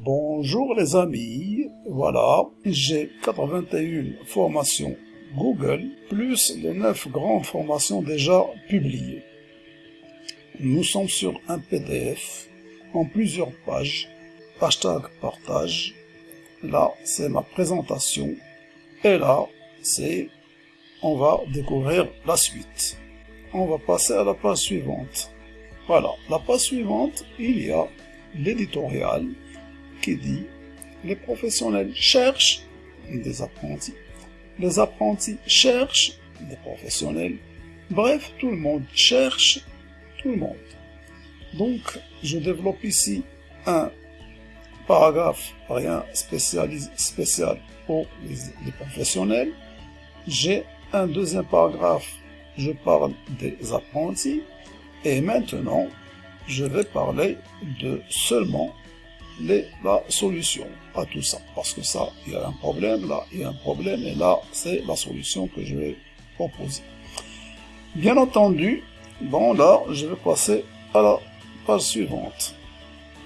Bonjour les amis, voilà, j'ai 81 formations Google, plus les 9 grandes formations déjà publiées. Nous sommes sur un PDF en plusieurs pages, hashtag partage, là c'est ma présentation, et là c'est, on va découvrir la suite. On va passer à la page suivante. Voilà, la page suivante, il y a l'éditorial qui dit les professionnels cherchent des apprentis, les apprentis cherchent des professionnels, bref, tout le monde cherche tout le monde. Donc, je développe ici un paragraphe, rien spécial pour les, les professionnels. J'ai un deuxième paragraphe, je parle des apprentis. Et maintenant, je vais parler de seulement la solution à tout ça. Parce que ça, il y a un problème, là, il y a un problème, et là, c'est la solution que je vais proposer. Bien entendu, bon, là, je vais passer à la page suivante.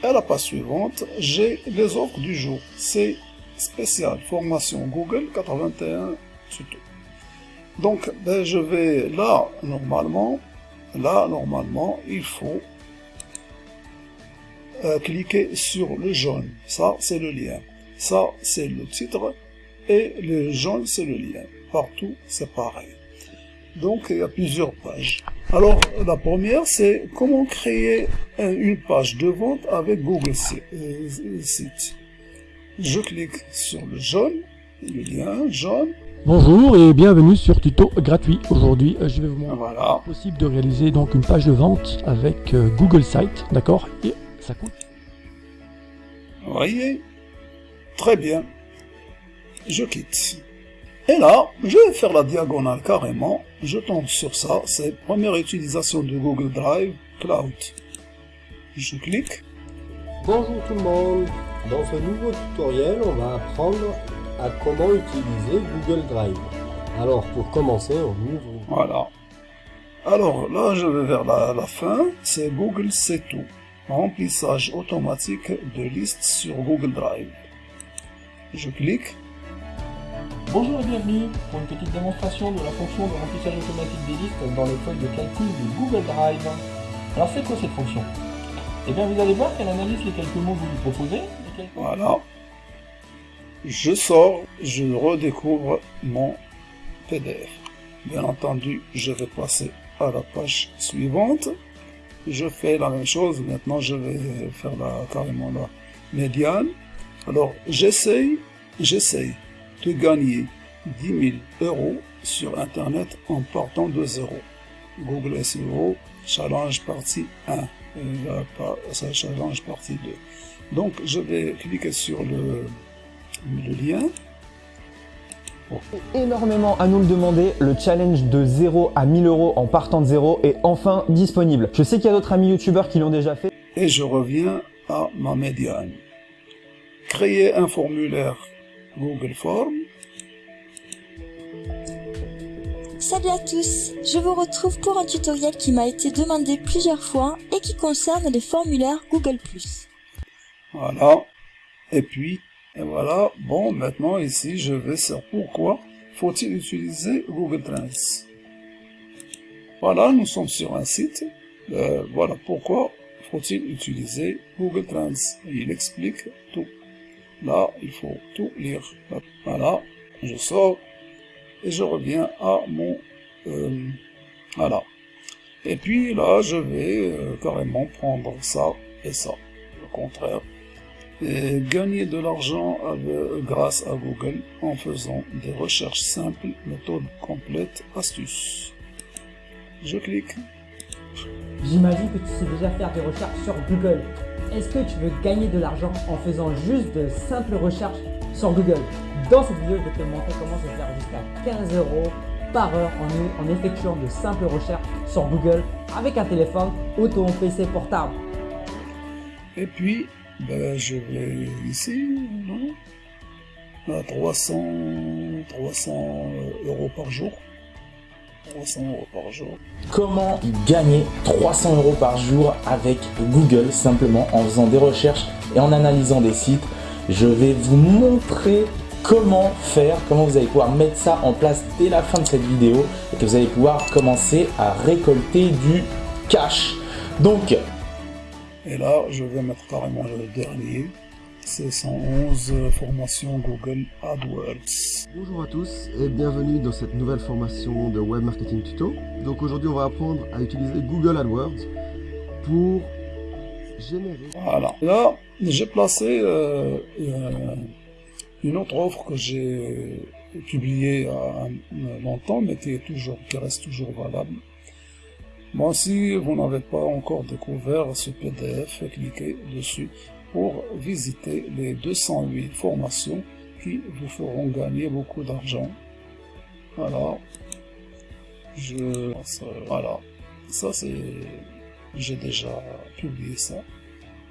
À la page suivante, j'ai les offres du jour. C'est spécial, formation Google 81 surtout. Donc, ben, je vais là, normalement, là, normalement, il faut euh, cliquer sur le jaune. Ça, c'est le lien. Ça, c'est le titre. Et le jaune, c'est le lien. Partout, c'est pareil. Donc, il y a plusieurs pages. Alors, la première, c'est comment créer une page de vente avec Google euh, Site. Je clique sur le jaune, le lien jaune. Bonjour et bienvenue sur tuto gratuit. Aujourd'hui, euh, je vais vous montrer Voilà. possible de réaliser donc une page de vente avec Google Site, d'accord? Ça coûte. Vous voyez Très bien. Je quitte. Et là, je vais faire la diagonale carrément. Je tombe sur ça. C'est première utilisation de Google Drive Cloud. Je clique. Bonjour tout le monde. Dans ce nouveau tutoriel, on va apprendre à comment utiliser Google Drive. Alors, pour commencer, on ouvre... Voilà. Alors là, je vais vers la, la fin. C'est Google C'est tout. Remplissage automatique de listes sur Google Drive. Je clique. Bonjour et bienvenue pour une petite démonstration de la fonction de remplissage automatique des listes dans les feuilles de calcul de Google Drive. Alors c'est quoi cette fonction? Eh bien vous allez voir qu'elle analyse les quelques mots que vous lui proposez. quelques- Voilà. Je sors, je redécouvre mon PDF. Bien entendu, je vais passer à la page suivante. Je fais la même chose. Maintenant, je vais faire la, carrément la médiane. Alors, j'essaye, j'essaye de gagner 10 000 euros sur Internet en partant de zéro. Google SEO, challenge partie 1. Et là, pas- ça, challenge partie 2. Donc, je vais cliquer sur le lien. Énormément à nous le demander, le challenge de 0 à 1000 euros en partant de zéro est enfin disponible. Je sais qu'il y a d'autres amis youtubeurs qui l'ont déjà fait. et je reviens à ma médiane. Créer un formulaire Google Form. Salut à tous, je vous retrouve pour un tutoriel qui m'a été demandé plusieurs fois et qui concerne les formulaires Google+. Voilà. Et puis, et voilà. Bon, maintenant ici, je vais sur pourquoi faut-il utiliser Google Trends. Voilà, nous sommes sur un site. Euh, voilà pourquoi faut-il utiliser Google Trends. Il explique tout. Là, il faut tout lire. Voilà, je sors et je reviens à mon... euh, voilà. Et puis là, je vais euh, carrément prendre ça et ça. Le contraire. Et gagner de l'argent grâce à Google en faisant des recherches simples, méthode complète, astuces. Je clique. J'imagine que tu sais déjà faire des recherches sur Google. Est-ce que tu veux gagner de l'argent en faisant juste de simples recherches sur Google? Dans cette vidéo, je vais te montrer comment se faire jusqu'à 15 euros par heure en, en effectuant de simples recherches sur Google avec un téléphone ou ton PC portable. Et puis, ben, je vais ici, non? À 300, 300 euros par jour. 300 euros par jour. Comment gagner 300 euros par jour avec Google simplement en faisant des recherches et en analysant des sites? Je vais vous montrer comment faire, comment vous allez pouvoir mettre ça en place dès la fin de cette vidéo et que vous allez pouvoir commencer à récolter du cash. Donc, et là, je vais mettre carrément le dernier. C'est 111 formation Google AdWords. Bonjour à tous et bienvenue dans cette nouvelle formation de Web Marketing Tuto. Donc aujourd'hui, on va apprendre à utiliser Google AdWords pour générer... Voilà. Là, j'ai placé euh, une autre offre que j'ai publiée il longtemps, mais qui, est toujours, qui reste toujours valable. Moi, si vous n'avez pas encore découvert ce PDF, cliquez dessus pour visiter les 208 formations qui vous feront gagner beaucoup d'argent. Voilà. Je... Voilà. Ça, c'est... J'ai déjà publié ça.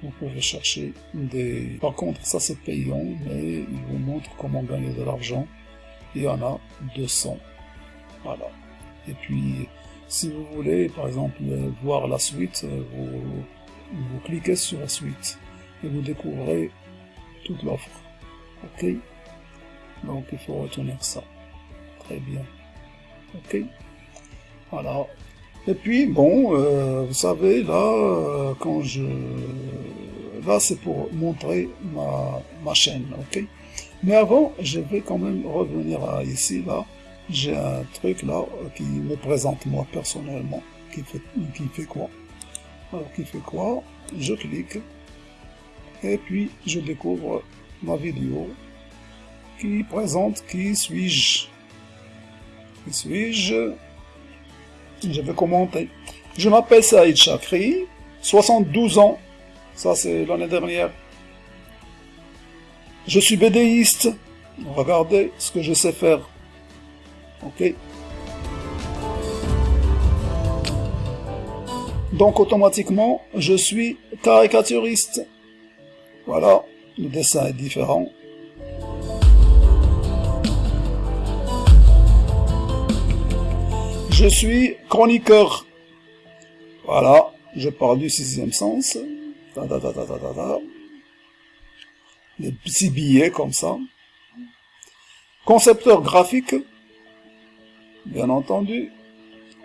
Vous pouvez chercher des... Par contre, ça c'est payant, mais il vous montre comment gagner de l'argent. Il y en a 200. Voilà. Et puis, si vous voulez, par exemple, voir la suite, vous, vous cliquez sur la suite et vous découvrez toute l'offre. Ok? Donc il faut retenir ça. Très bien. Ok? Voilà. Et puis, bon, euh, vous savez, là, euh, quand je... Là, c'est pour montrer ma, ma chaîne, ok? Mais avant, je vais quand même revenir à ici, là j'ai un truc là qui me présente moi personnellement, qui fait, qui fait quoi? Alors qui fait quoi? Je clique et puis je découvre ma vidéo. Qui présente qui suis-je? Qui suis-je? Je vais commenter. Je m'appelle Saïd Chakri, 72 ans, ça c'est l'année dernière. Je suis bédéiste, regardez ce que je sais faire. Ok Donc automatiquement, je suis caricaturiste. Voilà, le dessin est différent. Je suis chroniqueur. Voilà, je parle du sixième sens. Des petits billets comme ça. Concepteur graphique bien entendu.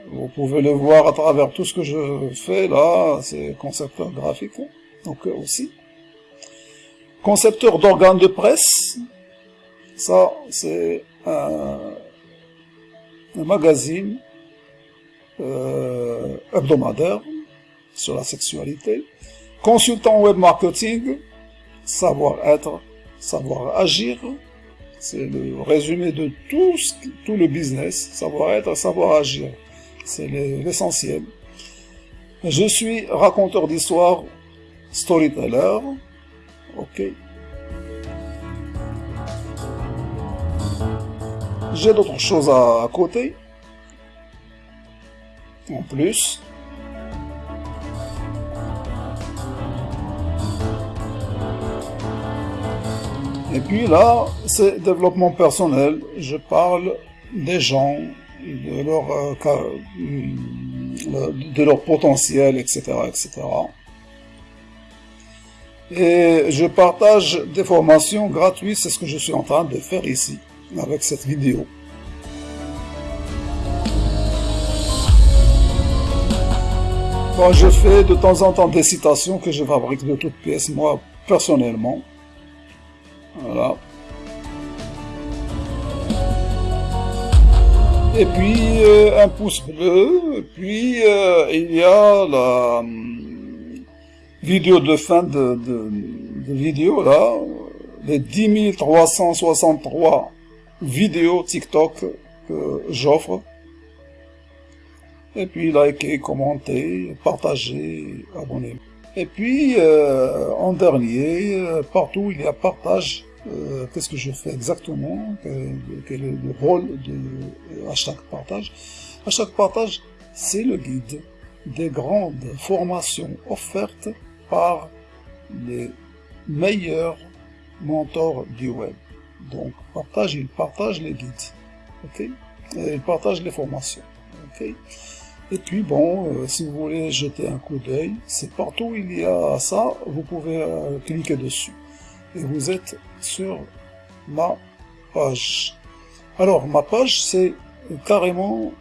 Vous pouvez le voir à travers tout ce que je fais là, c'est concepteur graphique, donc euh, aussi. Concepteur d'organes de presse, ça c'est un, magazine euh, hebdomadaire sur la sexualité. Consultant web marketing, savoir-être, savoir agir, c'est le résumé de tout, tout le business, savoir-être, savoir agir. C'est l'essentiel. Je suis raconteur d'histoire, storyteller. Ok. J'ai d'autres choses à côté. En plus. Et puis là, c'est développement personnel. Je parle des gens, de leur, euh, de leur potentiel, etc., etc. Et je partage des formations gratuites, c'est ce que je suis en train de faire ici, avec cette vidéo. Je fais de temps en temps des citations que je fabrique de toutes pièces, moi, personnellement. Voilà. Et puis euh, un pouce bleu, puis euh, il y a la hum, vidéo de fin de, de, vidéo là, les 10 363 vidéos TikTok que j'offre. Et puis likez, commentez, partagez, abonnez. Et puis, euh, en dernier, euh, partout il y a partage. Euh, qu'est-ce que je fais exactement? Quel est le rôle de, à chaque partage? Chaque partage, c'est le guide des grandes formations offertes par les meilleurs mentors du web. Donc, partage, il partage les guides. Ok? Il partage les formations. ok? Et puis bon, euh, si vous voulez jeter un coup d'œil, c'est partout il y a ça, vous pouvez euh, cliquer dessus. Et vous êtes sur ma page. Alors, ma page, c'est carrément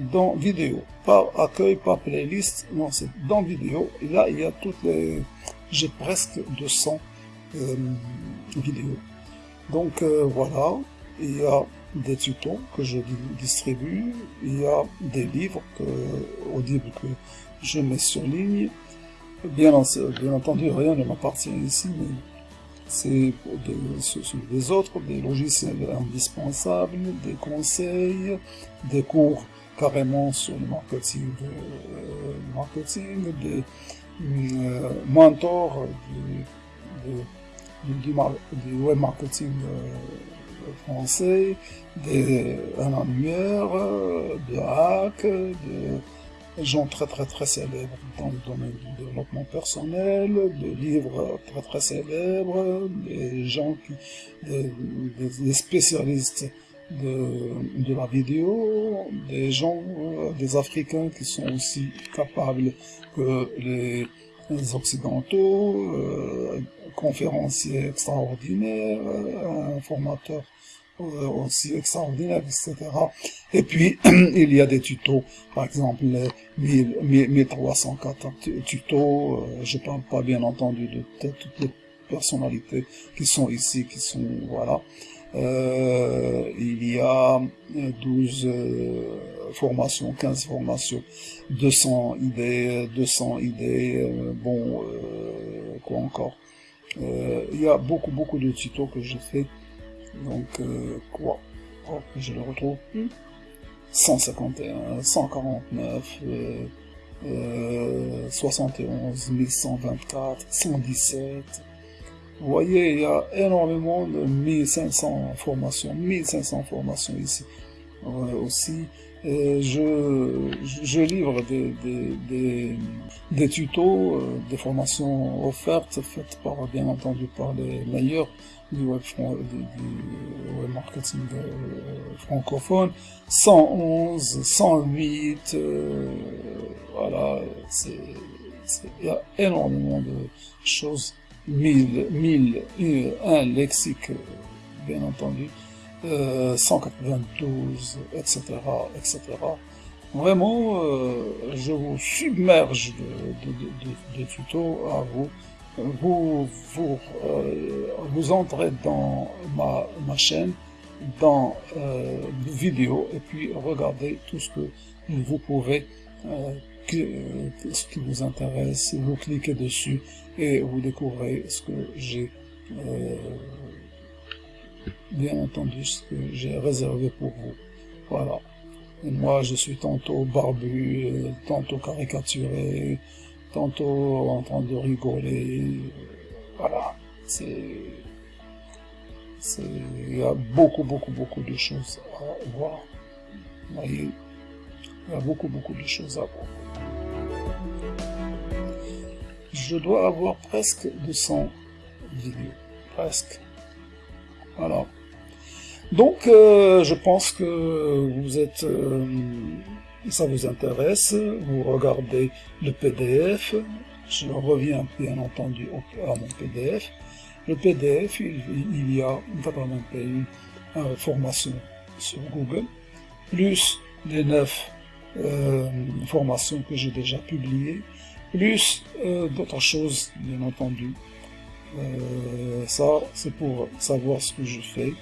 dans vidéo. Pas accueil, pas playlist, non, c'est dans vidéo. Et là, il y a toutes les... J'ai presque 200 euh, vidéos. Donc, voilà, il y a des tutos que je distribue, il y a des livres que, audibles que je mets sur ligne. Bien, bien entendu, rien ne m'appartient ici, mais c'est des autres, des logiciels indispensables, des conseils, des cours carrément sur le marketing, euh, marketing des euh, mentors du, du, du, web marketing euh, français, des, un annuaire, de hack, de gens très très très célèbres dans le domaine du développement personnel, de livres très très célèbres, des gens qui, des, spécialistes de, de, la vidéo, des gens, des Africains qui sont aussi capables que les, occidentaux, euh, conférenciers extraordinaires, un formateur aussi extraordinaire, etc. Et puis, il y a des tutos, par exemple, les 1304 tutos, euh, je parle pas bien entendu de toutes les personnalités qui sont ici, qui sont, voilà. Euh, il y a 12 euh, formations, 15 formations, 200 idées, 200 idées, bon, quoi encore. il y a beaucoup, beaucoup de tutos que j'ai fait donc, euh, quoi? Oh, Je le retrouve plus. 151, 149, euh, 71, 1124, 117. Vous voyez, il y a énormément de 1500 formations, 1500 formations ici euh, aussi. Je, je livre des, des, des, des tutos, euh, des formations offertes, faites par, bien entendu, par les meilleurs du web, du, marketing euh, francophone, 111, 108, euh, voilà, il y a énormément de choses, 1000, 1000, un lexique, bien entendu, 192, etc., etc. Vraiment, euh, je vous submerge de, de, de, de tutos à vous vous, vous, euh, vous entrez dans ma, ma chaîne, dans euh, vidéo, et puis regardez tout ce que vous pouvez, euh, ce qui vous intéresse, vous cliquez dessus et vous découvrez ce que j'ai, euh, bien entendu, ce que j'ai réservé pour vous. Voilà. Et moi, je suis tantôt barbu, tantôt caricaturé, tantôt en train de rigoler. Voilà, c'est... Il y a beaucoup, beaucoup, beaucoup de choses à voir. il y a beaucoup, beaucoup de choses à voir. Je dois avoir presque 200 vidéos. Presque. Voilà. Donc, euh, je pense que vous êtes... Euh, ça vous intéresse, vous regardez le PDF, je reviens bien entendu à mon PDF. Le PDF, il, y a 81 euh, formations sur Google, plus les 9 euh, formations que j'ai déjà publiées, plus d'autres choses, bien entendu. Ça, c'est pour savoir ce que je fais.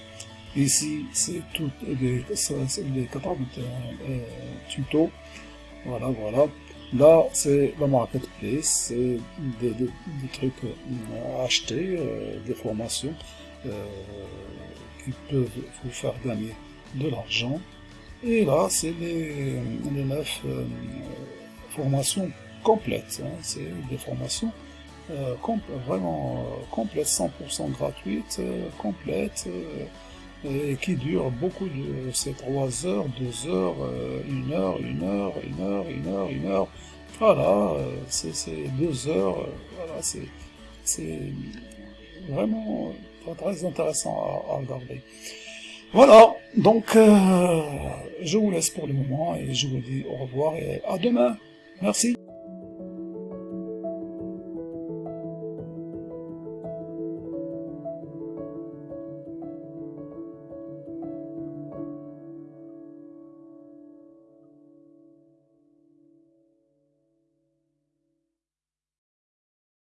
Ici, c'est tout les, les 81 euh, tutos. Voilà, voilà. Là, c'est la marketplace, c'est des, des, trucs à acheter, euh, des formations euh, qui peuvent vous faire gagner de l'argent. Et là, c'est les, les 9 euh, formations complètes. Hein. C'est des formations euh, vraiment complètes, 100% gratuites, complètes et qui dure beaucoup de ces 3 heures, 2 heures, 1 heure, 1 heure, 1 heure, 1 heure, 1 heure. Voilà, euh, c'est 2 heures, euh, voilà, c'est vraiment très, intéressant à, à, regarder. Voilà, donc euh, je vous laisse pour le moment et je vous dis au revoir et à demain. Merci.